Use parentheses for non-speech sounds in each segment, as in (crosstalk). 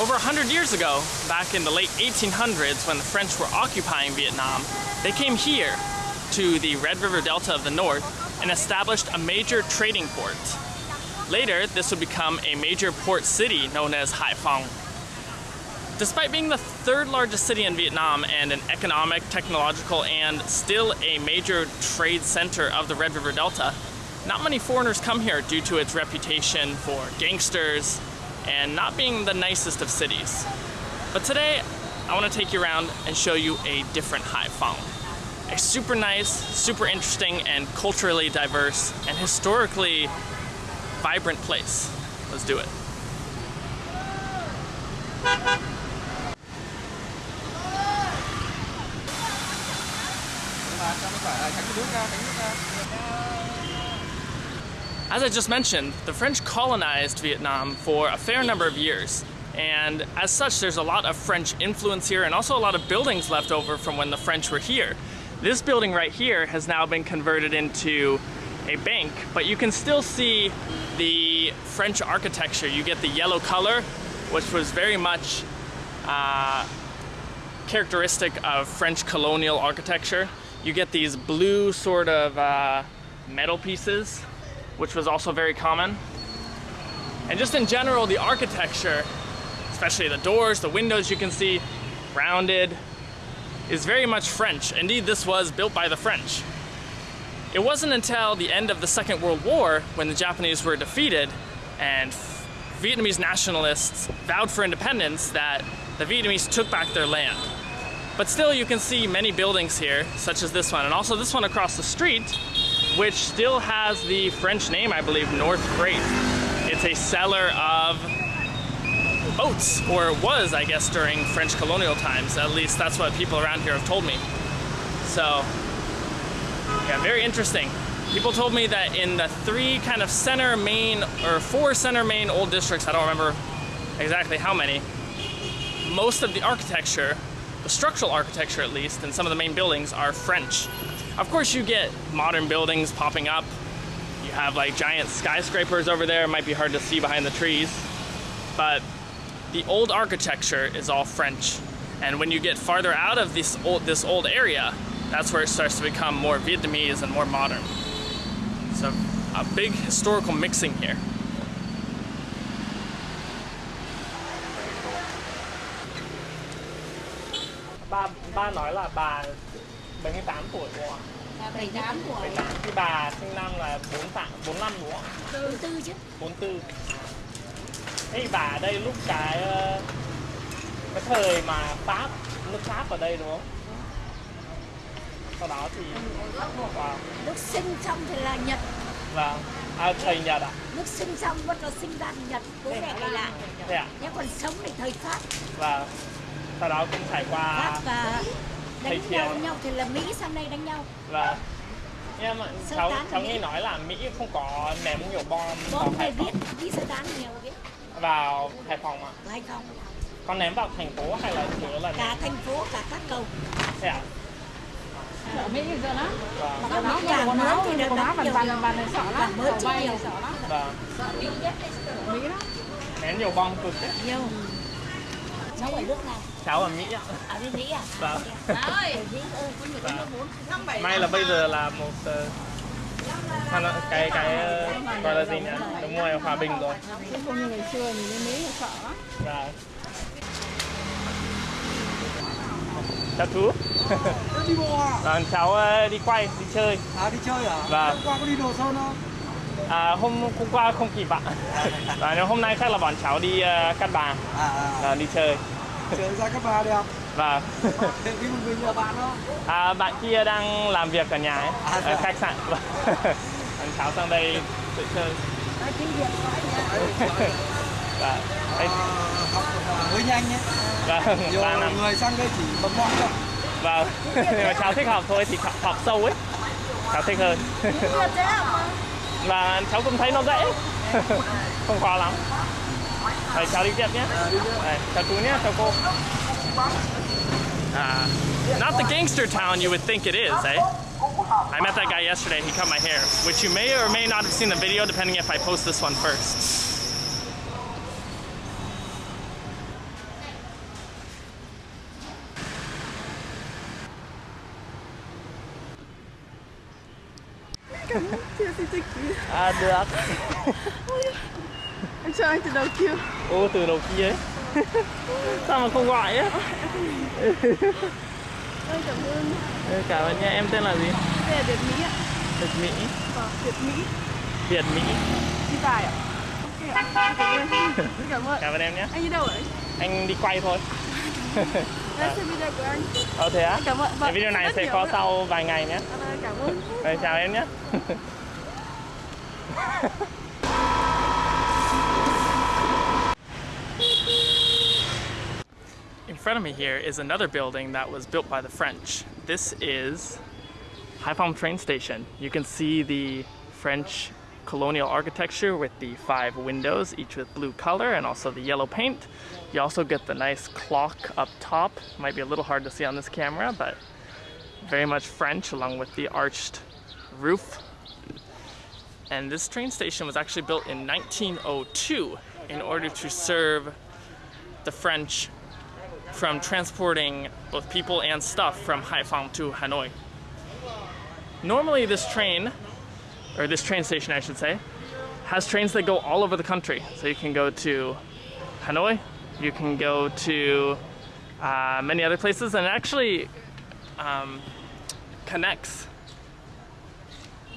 Over 100 years ago, back in the late 1800s when the French were occupying Vietnam, they came here to the Red River Delta of the North and established a major trading port. Later, this would become a major port city known as Haiphong. Despite being the third largest city in Vietnam and an economic, technological, and still a major trade center of the Red River Delta, not many foreigners come here due to its reputation for gangsters and not being the nicest of cities. But today, I want to take you around and show you a different Hai Phong. A super nice, super interesting, and culturally diverse and historically vibrant place. Let's do it. As I just mentioned, the French colonized Vietnam for a fair number of years. And as such, there's a lot of French influence here and also a lot of buildings left over from when the French were here. This building right here has now been converted into a bank, but you can still see the French architecture. You get the yellow color, which was very much uh, characteristic of French colonial architecture. You get these blue sort of uh, metal pieces, which was also very common. And just in general, the architecture, especially the doors, the windows you can see, rounded, is very much French. Indeed, this was built by the French. It wasn't until the end of the Second World War when the Japanese were defeated and Vietnamese nationalists vowed for independence that the Vietnamese took back their land. But still you can see many buildings here, such as this one, and also this one across the street, which still has the French name, I believe, North Freight. It's a seller of boats, or was, I guess, during French colonial times. At least that's what people around here have told me. So, yeah, very interesting. People told me that in the three kind of center main, or four center main old districts, I don't remember exactly how many, most of the architecture, the structural architecture at least, and some of the main buildings are French. Of course you get modern buildings popping up. You have like giant skyscrapers over there, it might be hard to see behind the trees. But the old architecture is all French. And when you get farther out of this old, this old area, that's where it starts to become more Vietnamese and more modern. So a big historical mixing here. Ba, ba nói là bà 78 tuổi đúng không Là 78 tuổi. 78. Thì bà sinh năm là 48, 45 đúng không? 44 chứ. 44 Thế thì bà ở đây lúc cái ờ, cái thời mà Pháp, nước Pháp ở đây đúng không? Sau đó thì wow. Lúc sinh xong thì là Nhật. Vâng, à, thầy Nhật ạ? Lúc sinh xong bắt đầu sinh ra thì Nhật. Bố mẹ ngày lại. Thế ạ? Nhưng còn sống thì thời Pháp. Và sau đó cũng trải qua Pháp và đánh Thiều. nhau, đánh nhau thì là Mỹ sang đây đánh nhau. và nhưng mà Sơ cháu cháu Mỹ. nghe nói là Mỹ không có ném nhiều bom vào Bom Hải này Phòng biết, biết sơ tán nhiều biết. vào Hải Phòng ạ. Hay không? Có ném vào thành phố hay là chủ yếu là Cả thành phố, cả các cầu. thế ạ? Ở Mỹ giờ lắm. Vâng, Càng quần mới áo thì áo đắt bàn bàn bàn này sợ lắm. Càng mới bay nhiều. sợ lắm. vâng. Mỹ lắm. Ném nhiều bom cực đấy. Nhiều. Cháu ở nước nào? Cháu ở Mỹ ạ. Ở bên Mỹ à? Vâng. Nhiều Vâng. May là bây giờ là một ờ, sao nó- cái cái ờ, gọi là gì nhỉ? Đúng rồi, hòa bình rồi. Chứ không như ngày xưa nhìn đến Mỹ là sợ lắm. Và chào chú. đi bộ à? Vâng, cháu ờ, đi quay, đi chơi. À đi chơi à? Vâng. Hôm qua có đi đồ sơn không? À, hôm hôm qua không kịp ạ. Và nếu hôm nay chắc là bọn cháu đi ờ, Cát Bà, À, à. Ờ, đi chơi. Chơi ra các bà đẹp. Và Thế đi một mình nhà bạn đó. à, bạn kia đang làm việc ở nhà ấy, À, ở dạ. khách sạn. (laughs) Bọn cháu sang đây tự chơi. Tiếng Việt nói nha. Và đây, À, học hơi nhanh nhé. vâng, Nhiều người sang đây chỉ bấm mong thôi. Vâng, nhưng (laughs) mà cháu thích học thôi thì học, học sâu ấy. Cháu thích hơn. Học. Và cháu cũng thấy nó dễ. (laughs) không khó lắm. Rồi chào đi chép nhé. Chào cô nhé, chào cô. Uh, not the gangster town you would think it is, eh? I met that guy yesterday, he cut my hair, which you may or may not have seen the video depending if I post this one first. Ah, được. Anh từ đầu kia Ô từ đầu kia ấy. (laughs) Sao mà không gọi á? Ôi cảm ơn Cảm ơn nha, em tên là gì? Đây là Việt Mỹ ạ Việt Mỹ. Vâng, Việt Mỹ Việt Mỹ. Đi tài ạ Ok ạ, Cảm ơn Cảm ơn Cảm ơn em nhé. Anh đi đâu ạ? Anh đi quay thôi. Đây xem video của anh Ờ thế á? Cảm ơn Cái video này rất sẽ có ạ. sau vài ngày nhé. À, vâng, Cảm ơn Rồi, chào em nhé. (laughs) front of me here is another building that was built by the French. This is Haiphong train station. You can see the French colonial architecture with the five windows, each with blue color and also the yellow paint. You also get the nice clock up top. Might be a little hard to see on this camera, but very much French along with the arched roof. And this train station was actually built in 1902 in order to serve the French from transporting both people and stuff from Haiphong to Hanoi. Normally this train, or this train station I should say, has trains that go all over the country. So you can go to Hanoi, you can go to uh, many other places, and actually um, connects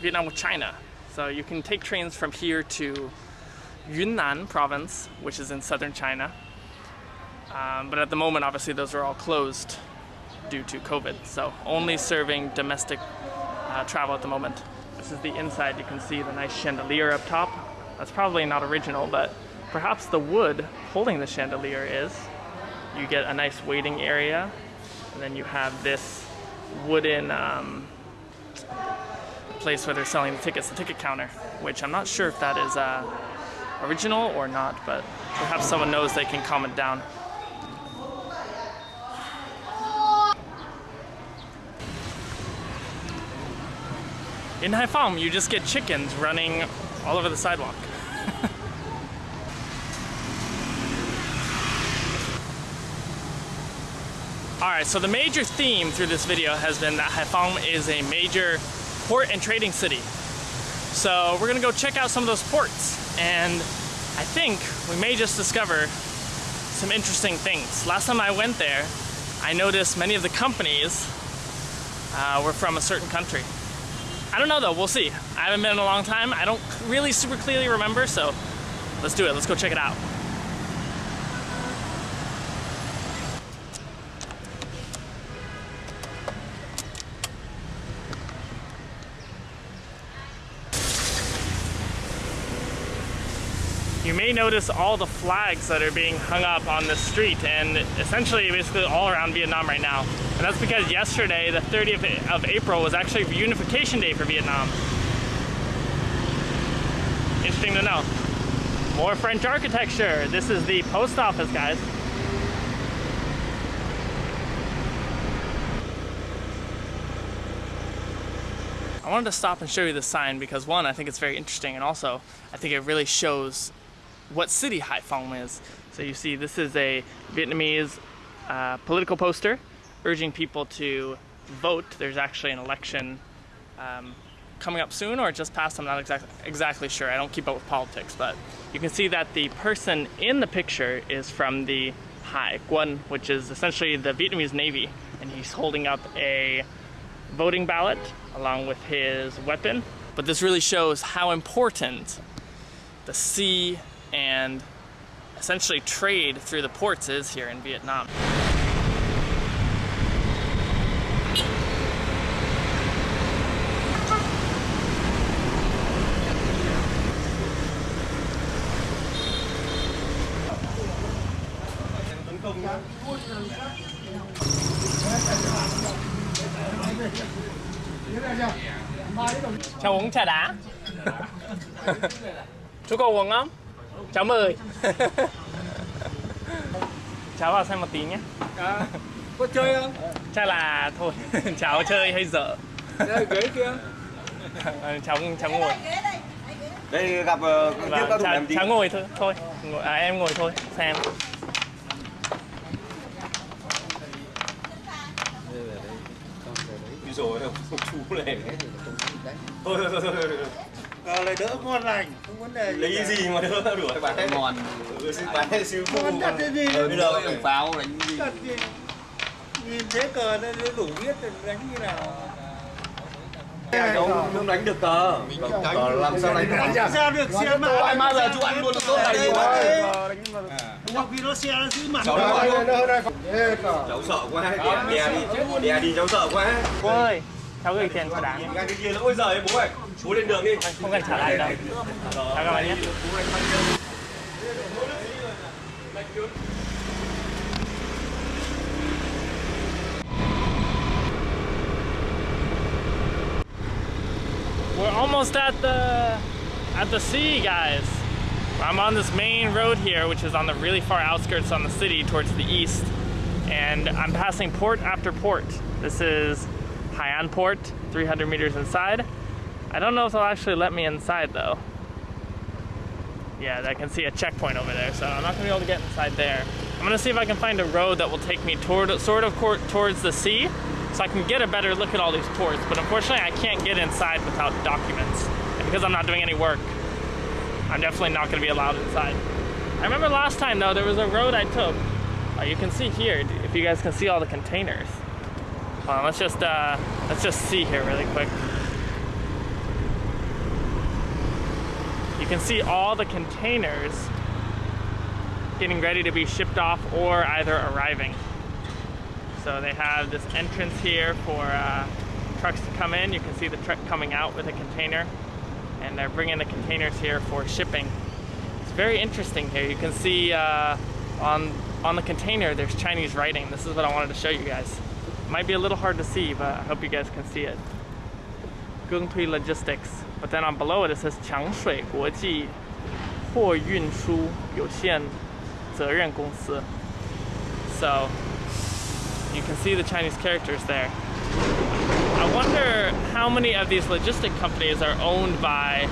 Vietnam with China. So you can take trains from here to Yunnan province, which is in southern China. Um, but at the moment, obviously, those are all closed due to COVID. So only serving domestic uh, travel at the moment. This is the inside. You can see the nice chandelier up top. That's probably not original, but perhaps the wood holding the chandelier is. You get a nice waiting area, and then you have this wooden um, place where they're selling the tickets, the ticket counter, which I'm not sure if that is uh, original or not, but perhaps someone knows they can comment down. In Haiphong, you just get chickens running all over the sidewalk. (laughs) Alright, so the major theme through this video has been that Haiphong is a major port and trading city. So we're gonna go check out some of those ports, and I think we may just discover some interesting things. Last time I went there, I noticed many of the companies uh, were from a certain country. I don't know though, we'll see. I haven't been in a long time. I don't really super clearly remember, so let's do it. Let's go check it out. You may notice all the flags that are being hung up on the street and essentially basically all around Vietnam right now. And that's because yesterday, the 30th of April, was actually Unification Day for Vietnam. Interesting to know. More French architecture. This is the post office, guys. I wanted to stop and show you this sign because one, I think it's very interesting, and also I think it really shows what city Haiphong is. So you see, this is a Vietnamese uh, political poster urging people to vote. There's actually an election um, coming up soon, or just passed. I'm not exact, exactly sure. I don't keep up with politics, but you can see that the person in the picture is from the Hải Quân, which is essentially the Vietnamese Navy, and he's holding up a voting ballot along with his weapon. But this really shows how important the sea and essentially trade through the ports is here in Vietnam. Cháu uống trà đá. (laughs) Chú có uống không? Cháu mời. (laughs) cháu vào xem một tí nhé. À, có chơi không? Chắc là thôi, (laughs) cháu chơi hay dở. Đây, ghế kia. Ờ, (laughs) cháu cháu ngồi. đây gặp uh, Vâng, các cháu, cháu ngồi thôi, thôi. Ngồi, à, em ngồi thôi, xem. rồi chú này thôi thôi, thôi, thôi. Ờ, lại đỡ ngon lành không vấn đề lấy cái gì mà đỡ đuổi bán ngon ừ, xin bán hay siêu ngon cái gì ừ, bây giờ đường pháo đánh gì Thật gì nhìn thế cờ nó đủ biết đánh như nào không không đánh được cờ cờ làm sao đánh đánh được sao được xe mà ai bao giờ chú ăn luôn tốt này rồi mà hoặc vì nó xe nó giữ mặt cháu cháu sợ quá đè đi đè đi cháu sợ quá ơi, cháu gửi tiền cho đáng. cái kia nữa ôi giời bố ơi bố lên đường đi Không cần trả lại đâu. Chào các bạn nhé. We're almost at the at the sea, guys. I'm on this main road here, which is on the really far outskirts on the city towards the east. And I'm passing port after port. This is Hai'an Port, 300 meters inside. I don't know if they'll actually let me inside though. Yeah, I can see a checkpoint over there, so I'm not gonna be able to get inside there. I'm gonna see if I can find a road that will take me toward, sort of towards the sea, so I can get a better look at all these ports. But unfortunately, I can't get inside without documents, and because I'm not doing any work, I'm definitely not gonna be allowed inside. I remember last time though, there was a road I took. Uh, you can see here, if you guys can see all the containers. On, let's just uh, let's just see here really quick. You can see all the containers getting ready to be shipped off or either arriving. So they have this entrance here for uh, trucks to come in. You can see the truck coming out with a container, and they're bringing the containers here for shipping. It's very interesting here. You can see uh, on on the container there's Chinese writing. This is what I wanted to show you guys. Might be a little hard to see, but I hope you guys can see it. Gungtui Logistics. But then on below it it says 强水国际货运输有限责任公司. So you can see the Chinese characters there. I wonder how many of these logistic companies are owned by,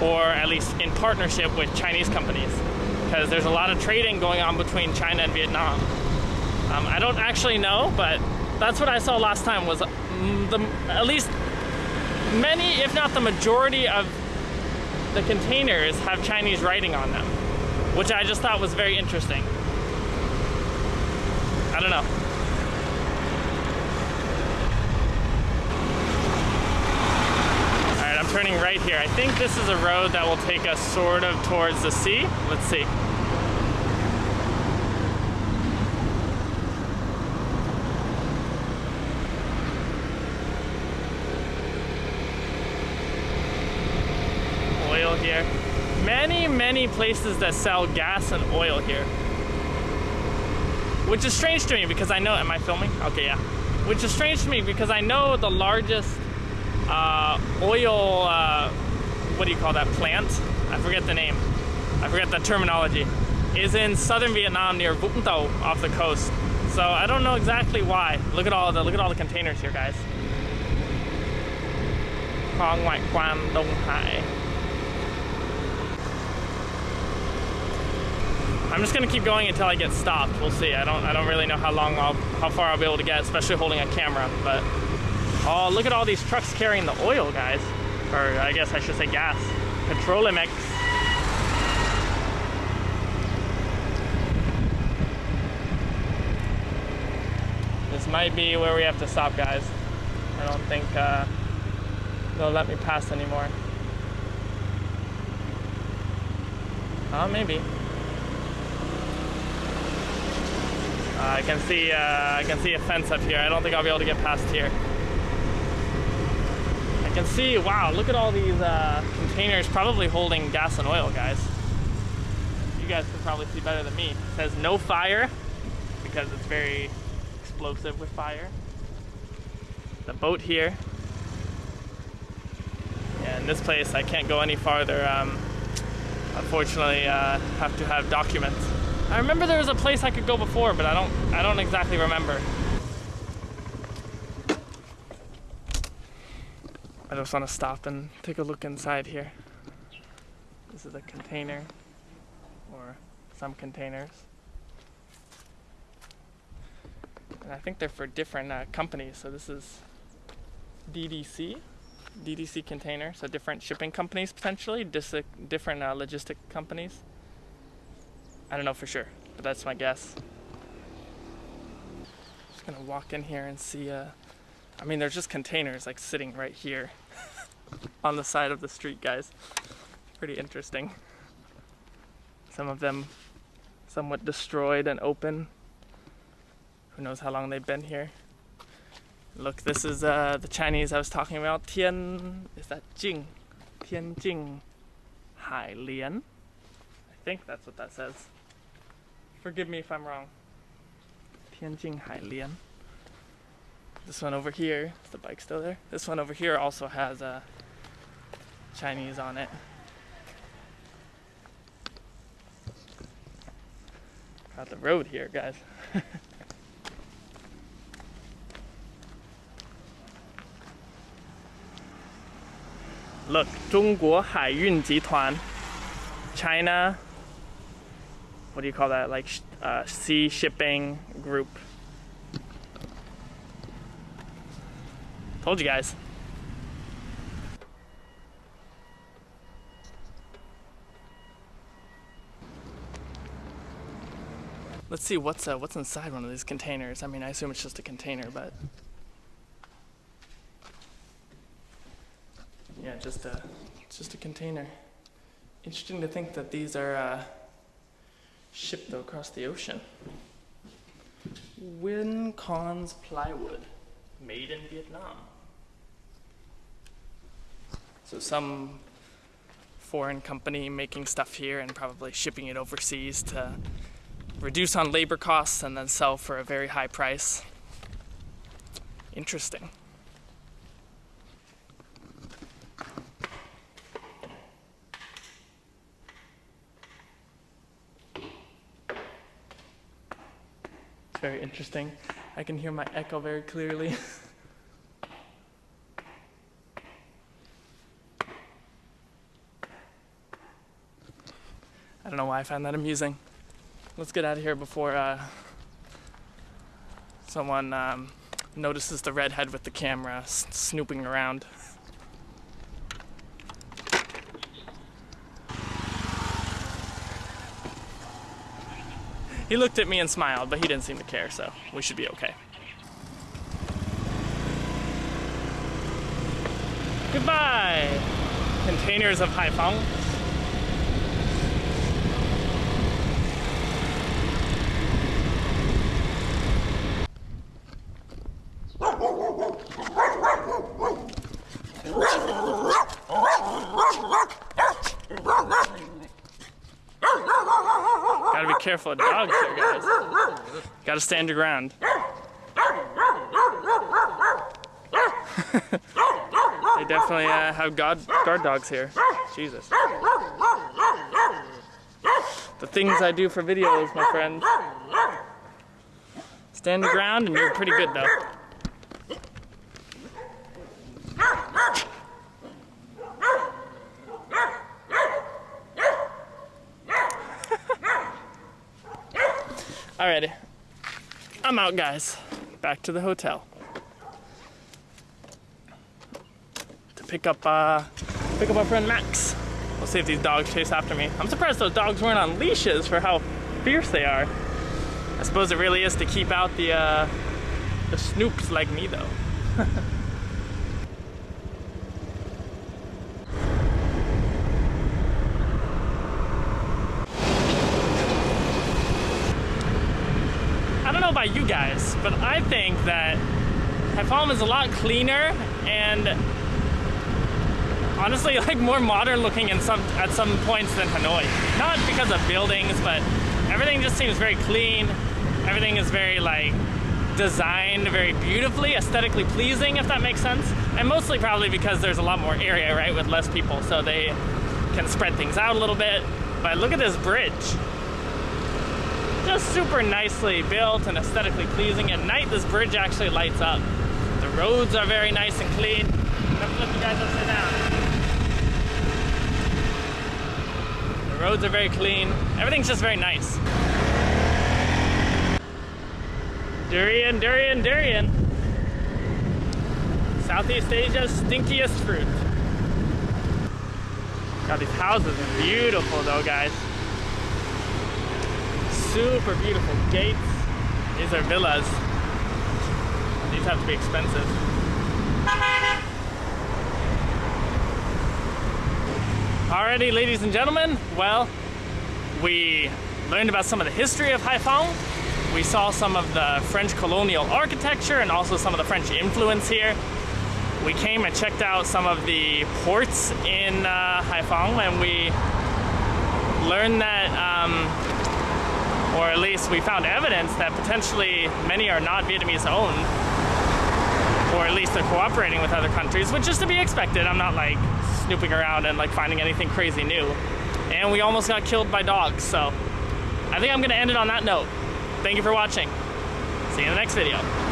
or at least in partnership with Chinese companies, because there's a lot of trading going on between China and Vietnam. Um, I don't actually know, but that's what I saw last time. Was mm, the at least many, if not the majority, of the containers have Chinese writing on them, which I just thought was very interesting. I don't know. Alright, I'm turning right here. I think this is a road that will take us sort of towards the sea. Let's see. Oil here. Many, places that sell gas and oil here. Which is strange to me because I know, am I filming? Okay, yeah. Which is strange to me because I know the largest uh, oil, uh, what do you call that plant? I forget the name. I forget the terminology. Is in southern Vietnam near Vũng Tàu off the coast. So I don't know exactly why. Look at all the look at all the containers here, guys. Ngoại quan Hải. I'm just gonna keep going until I get stopped. We'll see. I don't I don't really know how long I'll how far I'll be able to get, especially holding a camera. But oh, look at all these trucks carrying the oil, guys. Or I guess I should say gas. Petrolimex. This might be where we have to stop, guys. I don't think uh, they'll let me pass anymore. Oh, maybe. I can see uh, I can see a fence up here. I don't think I'll be able to get past here. I can see. Wow! Look at all these uh, containers, probably holding gas and oil, guys. You guys can probably see better than me. It says no fire because it's very explosive with fire. The boat here. Yeah, in this place I can't go any farther. Um, unfortunately, uh, have to have documents. I remember there was a place I could go before, but I don't I don't exactly remember. I just want to stop and take a look inside here. This is a container or some containers. And I think they're for different uh, companies, so this is DDC, DDC container, so different shipping companies potentially, different uh, logistic companies. I don't know for sure, but that's my guess. Just gonna walk in here and see. Uh, I mean, there's just containers like sitting right here (laughs) on the side of the street, guys. Pretty interesting. Some of them somewhat destroyed and open. Who knows how long they've been here. Look, this is uh, the Chinese I was talking about. Tian, is that Jing? Tianjing Hailian. I think that's what that says. Forgive me if I'm wrong. Tianjing Hailian. This one over here, is the bike still there? This one over here also has uh, Chinese on it. Got the road here, guys. (laughs) Look, 中国海运集团, China. what do you call that? Like uh, sea shipping group. Told you guys. Let's see what's uh, what's inside one of these containers. I mean, I assume it's just a container, but yeah, just a just a container. Interesting to think that these are uh, shipped across the ocean. Win Cons plywood, made in Vietnam. So some foreign company making stuff here and probably shipping it overseas to reduce on labor costs and then sell for a very high price. Interesting. Very interesting. I can hear my echo very clearly. (laughs) I don't know why I find that amusing. Let's get out of here before uh, someone um, notices the redhead with the camera snooping around. He looked at me and smiled, but he didn't seem to care, so we should be okay. Goodbye! Containers of Haiphong. Gotta be careful of dogs here, guys. Gotta stand your ground. (laughs) they definitely uh, have guard, guard dogs here. Jesus. The things I do for videos, my friend. Stand your ground and you're pretty good though. Alrighty. I'm out, guys. Back to the hotel. To pick up, uh, pick up our friend Max. We'll see if these dogs chase after me. I'm surprised those dogs weren't on leashes for how fierce they are. I suppose it really is to keep out the, uh, the snoops like me, though. (laughs) know about you guys, but I think that Haiphong is a lot cleaner and honestly (laughs) like more modern looking in some at some points than Hanoi. Not because of buildings, but everything just seems very clean. Everything is very like designed very beautifully, aesthetically pleasing, if that makes sense. And mostly probably because there's a lot more area, right, with less people, so they can spread things out a little bit. But look at this bridge just super nicely built and aesthetically pleasing. At night, this bridge actually lights up. The roads are very nice and clean. Flip you guys upside down. The roads are very clean. Everything's just very nice. Durian, durian, durian. Southeast Asia's stinkiest fruit. God, these houses are beautiful though, guys. Super beautiful gates. These are villas. These have to be expensive. Alrighty, ladies and gentlemen, well, we learned about some of the history of Haiphong. We saw some of the French colonial architecture and also some of the French influence here. We came and checked out some of the ports in uh, Haiphong and we learned that, um, or at least we found evidence that potentially many are not Vietnamese owned, or at least they're cooperating with other countries, which is to be expected. I'm not like snooping around and like finding anything crazy new. And we almost got killed by dogs, so I think I'm gonna end it on that note. Thank you for watching. See you in the next video.